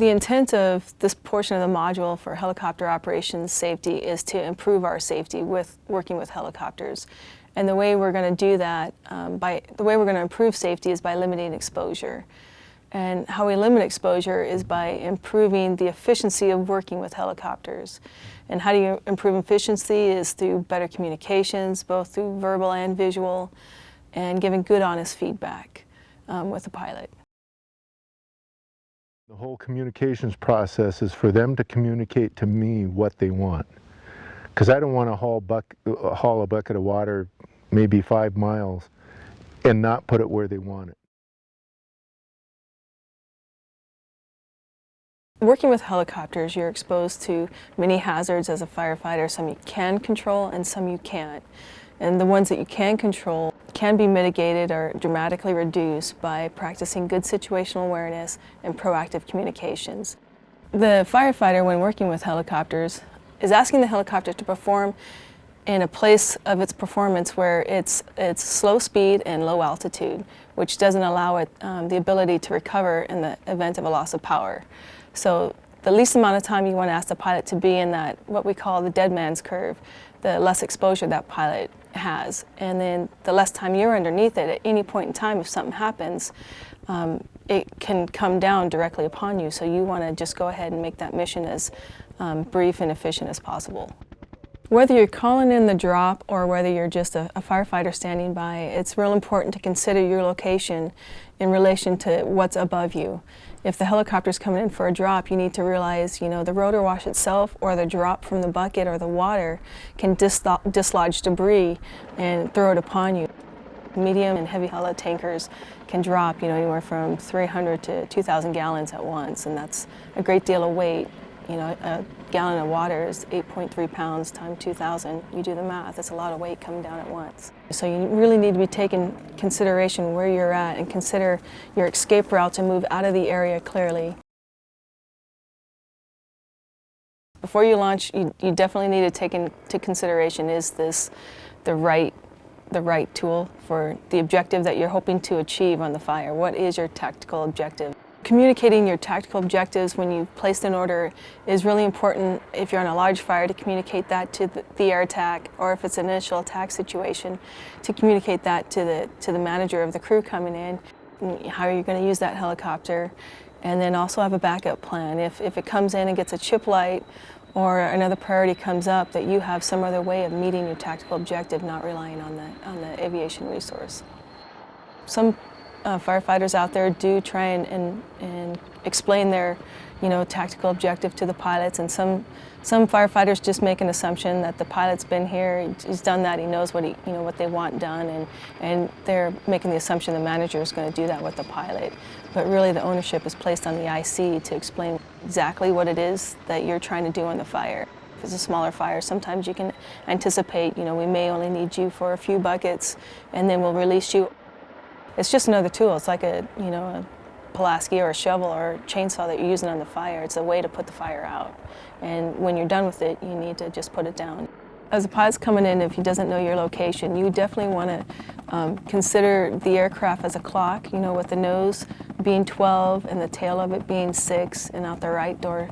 The intent of this portion of the module for helicopter operations safety is to improve our safety with working with helicopters. And the way we're going to do that, um, by the way we're going to improve safety is by limiting exposure. And how we limit exposure is by improving the efficiency of working with helicopters. And how do you improve efficiency is through better communications, both through verbal and visual, and giving good, honest feedback um, with the pilot. The whole communications process is for them to communicate to me what they want. Because I don't want to haul, haul a bucket of water maybe five miles and not put it where they want it. Working with helicopters, you're exposed to many hazards as a firefighter. Some you can control and some you can't. And the ones that you can control can be mitigated or dramatically reduced by practicing good situational awareness and proactive communications. The firefighter, when working with helicopters, is asking the helicopter to perform in a place of its performance where it's, it's slow speed and low altitude, which doesn't allow it um, the ability to recover in the event of a loss of power. So the least amount of time you want to ask the pilot to be in that, what we call the dead man's curve, the less exposure that pilot has. And then the less time you're underneath it, at any point in time, if something happens, um, it can come down directly upon you. So you want to just go ahead and make that mission as um, brief and efficient as possible. Whether you're calling in the drop or whether you're just a, a, firefighter standing by, it's real important to consider your location in relation to what's above you. If the helicopter's coming in for a drop, you need to realize, you know, the rotor wash itself or the drop from the bucket or the water can dislodge debris and throw it upon you. Medium and heavy heli tankers can drop, you know, anywhere from 300 to 2,000 gallons at once, and that's a great deal of weight you know, a gallon of water is 8.3 pounds times 2,000. You do the math, it's a lot of weight coming down at once. So you really need to be taking consideration where you're at and consider your escape route to move out of the area clearly. Before you launch, you, you definitely need to take into consideration, is this the right the right tool for the objective that you're hoping to achieve on the fire? What is your tactical objective? Communicating your tactical objectives when you've placed an order is really important if you're on a large fire to communicate that to the, the air attack or if it's an initial attack situation to communicate that to the, to the manager of the crew coming in, how are you going to use that helicopter and then also have a backup plan. If, if it comes in and gets a chip light or another priority comes up that you have some other way of meeting your tactical objective not relying on the, on the aviation resource. Some uh, firefighters out there do try and, and, and, explain their you know, tactical objective to the pilots and some, some firefighters just make an assumption that the pilot's been here, he's done that, he knows what, he, you know, what they want done and, and they're making the assumption the manager is going to do that with the pilot. But really the ownership is placed on the IC to explain exactly what it is that you're trying to do on the fire. If it's a smaller fire, sometimes you can anticipate, you know, we may only need you for a few buckets and then we'll release you it's just another tool. It's like a, you know, a Pulaski or a shovel or a chainsaw that you're using on the fire. It's a way to put the fire out. And when you're done with it, you need to just put it down. As a pilot's coming in, if he doesn't know your location, you definitely want to um, consider the aircraft as a clock, you know, with the nose being 12 and the tail of it being 6 and out the right door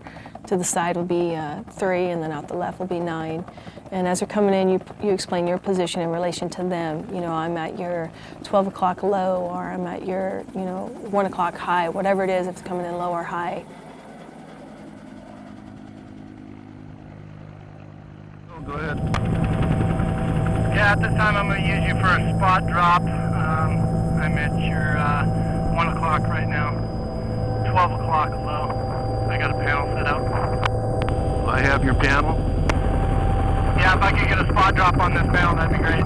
to the side will be uh, 3 and then out the left will be 9. And as they're coming in, you, you explain your position in relation to them. You know, I'm at your 12 o'clock low or I'm at your, you know, 1 o'clock high, whatever it is, if it's coming in low or high. Oh, go ahead. Yeah, at this time I'm going to use you for a spot drop. Um, I'm at your uh, 1 o'clock right now, 12 o'clock low. I got a panel set up. I have your panel. Yeah, if I could get a spot drop on this panel, that'd be great.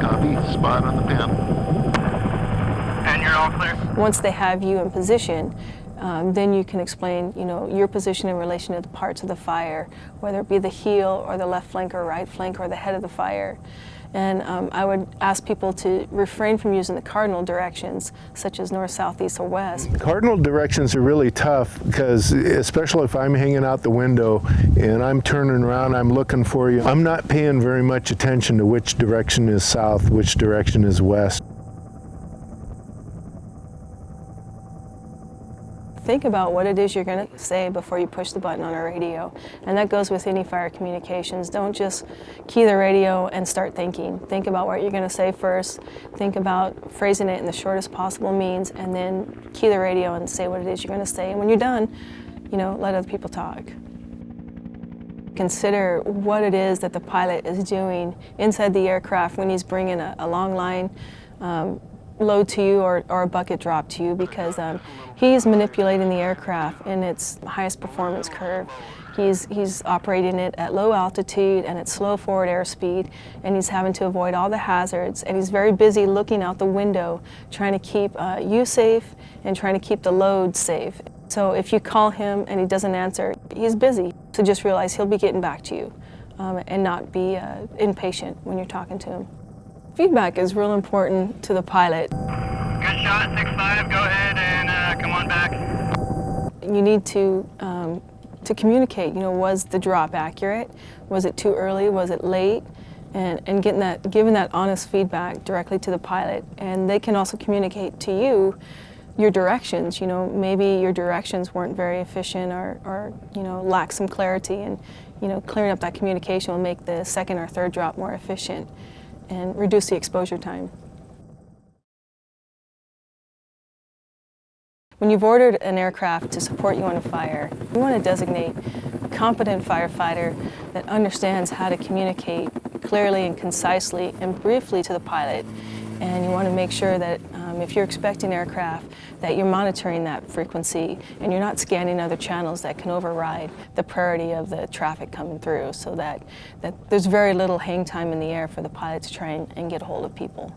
Copy, spot on the panel. And you're all clear? Once they have you in position, um, then you can explain, you know, your position in relation to the parts of the fire, whether it be the heel or the left flank or right flank or the head of the fire. And um, I would ask people to refrain from using the cardinal directions, such as north, south, east, or west. Cardinal directions are really tough because, especially if I'm hanging out the window and I'm turning around, I'm looking for you, I'm not paying very much attention to which direction is south, which direction is west. Think about what it is you're going to say before you push the button on a radio. And that goes with any fire communications. Don't just key the radio and start thinking. Think about what you're going to say first. Think about phrasing it in the shortest possible means and then key the radio and say what it is you're going to say. And when you're done, you know, let other people talk. Consider what it is that the pilot is doing inside the aircraft when he's bringing a, a long line um, load to you or, or a bucket drop to you because um, he's manipulating the aircraft in its highest performance curve. He's, he's operating it at low altitude and at slow forward airspeed and he's having to avoid all the hazards and he's very busy looking out the window trying to keep uh, you safe and trying to keep the load safe. So if you call him and he doesn't answer, he's busy. So just realize he'll be getting back to you um, and not be uh, impatient when you're talking to him. Feedback is real important to the pilot. Good shot, 6-5. Go ahead and uh, come on back. You need to, um, to communicate, you know, was the drop accurate? Was it too early? Was it late? And, and getting that, giving that honest feedback directly to the pilot. And they can also communicate to you your directions. You know, maybe your directions weren't very efficient or, or you know, lack some clarity. And, you know, clearing up that communication will make the second or third drop more efficient and reduce the exposure time. When you've ordered an aircraft to support you on a fire, you want to designate a competent firefighter that understands how to communicate clearly and concisely and briefly to the pilot. And you want to make sure that um, if you're expecting aircraft, that you're monitoring that frequency and you're not scanning other channels that can override the priority of the traffic coming through so that, that there's very little hang time in the air for the pilot to try and, and get a hold of people.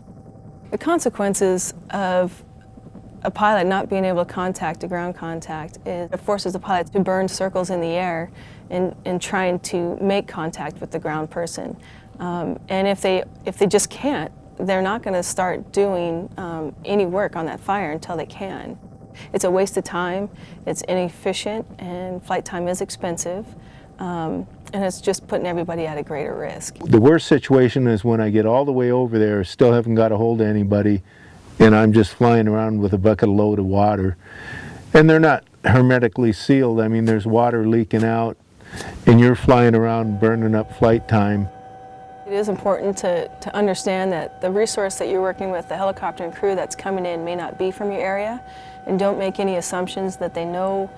The consequences of a pilot not being able to contact a ground contact is it forces the pilot to burn circles in the air in, in trying to make contact with the ground person. Um, and if they, if they just can't, they're not going to start doing um, any work on that fire until they can. It's a waste of time, it's inefficient, and flight time is expensive. Um, and it's just putting everybody at a greater risk. The worst situation is when I get all the way over there, still haven't got a hold of anybody, and I'm just flying around with a bucket load of water. And they're not hermetically sealed. I mean, there's water leaking out, and you're flying around burning up flight time. It is important to, to understand that the resource that you're working with, the helicopter and crew that's coming in may not be from your area, and don't make any assumptions that they know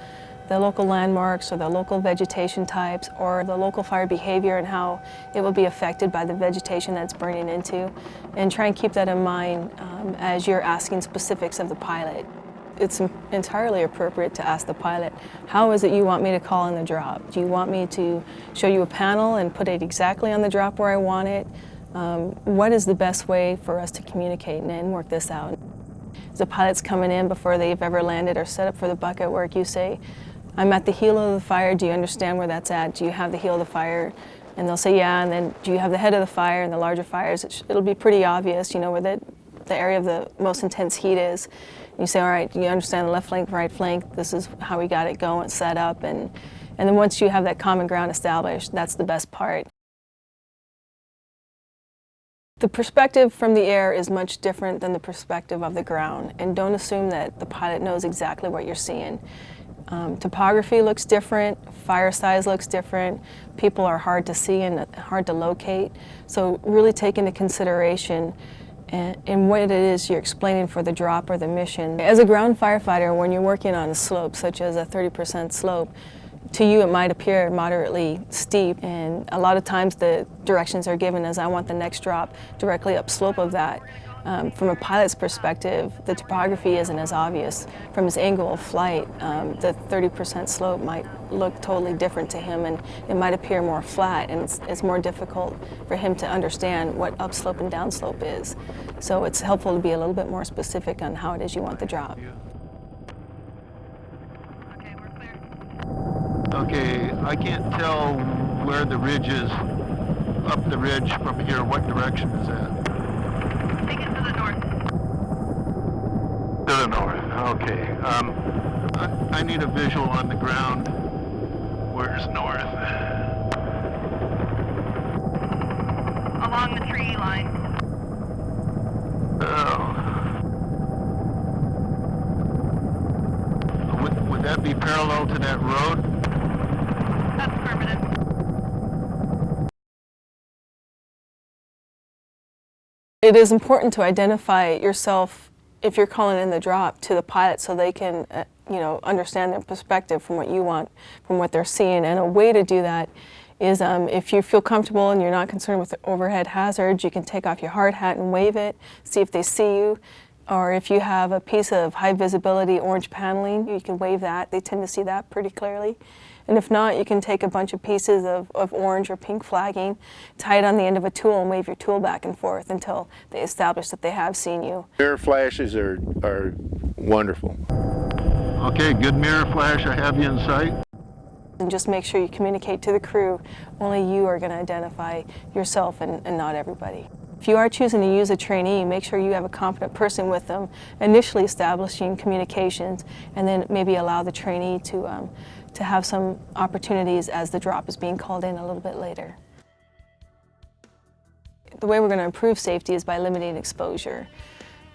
the local landmarks or the local vegetation types or the local fire behavior and how it will be affected by the vegetation that's burning into. And try and keep that in mind um, as you're asking specifics of the pilot. It's entirely appropriate to ask the pilot, how is it you want me to call in the drop? Do you want me to show you a panel and put it exactly on the drop where I want it? Um, what is the best way for us to communicate and, work this out? The pilot's coming in before they've ever landed or set up for the bucket work, you say, I'm at the heel of the fire, do you understand where that's at? Do you have the heel of the fire? And they'll say, yeah, and then do you have the head of the fire and the larger fires? It'll be pretty obvious, you know, where the, the area of the most intense heat is. You say, all right, you understand the left flank, right flank? This is how we got it going, set up. And, and then once you have that common ground established, that's the best part. The perspective from the air is much different than the perspective of the ground. And don't assume that the pilot knows exactly what you're seeing. Um, topography looks different, fire size looks different, people are hard to see and hard to locate. So really take into consideration and, what it is you're explaining for the drop or the mission. As a ground firefighter, when you're working on a slope, such as a 30% slope, to you it might appear moderately steep and a lot of times the directions are given as I want the next drop directly upslope of that. Um, from a pilot's perspective, the topography isn't as obvious. From his angle of flight, um, the 30% slope might look totally different to him and it might appear more flat and it's, it's, more difficult for him to understand what upslope and downslope is. So it's helpful to be a little bit more specific on how it is you want the drop. Okay, we're clear. Okay, I can't tell where the ridge is up the ridge from here. What direction is that? Take it to the north. To the north. Okay. Um, I, I need a visual on the ground. Where's north? Along the tree line. Oh. Would, would that be parallel to that road? That's affirmative. It is important to identify yourself if you're calling in the drop to the pilot so they can, uh, you know, understand their perspective from what you want, from what they're seeing. And a way to do that is um, if you feel comfortable and you're not concerned with the overhead hazards, you can take off your hard hat and wave it, see if they see you. Or if you have a piece of high visibility orange paneling, you can wave that. They tend to see that pretty clearly. And if not, you can take a bunch of pieces of, of orange or pink flagging, tie it on the end of a tool and wave your tool back and forth until they establish that they have seen you. Mirror flashes are, are wonderful. Okay, good mirror flash, I have you in sight. And just make sure you communicate to the crew. Only you are going to identify yourself and, and not everybody. If you are choosing to use a trainee, make sure you have a competent person with them, initially establishing communications, and then maybe allow the trainee to, um, to have some opportunities as the drop is being called in a little bit later. The way we're going to improve safety is by limiting exposure.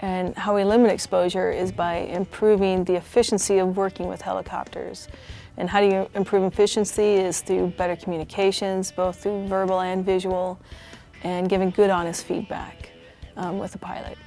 And how we limit exposure is by improving the efficiency of working with helicopters. And how do you improve efficiency is through better communications, both through verbal and visual, and giving good honest feedback um, with the pilot.